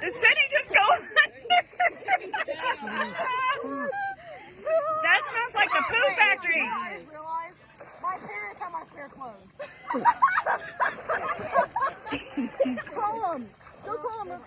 The city just goes That smells like the poo factory. I just realized my parents have my spare clothes. call them. Go call them.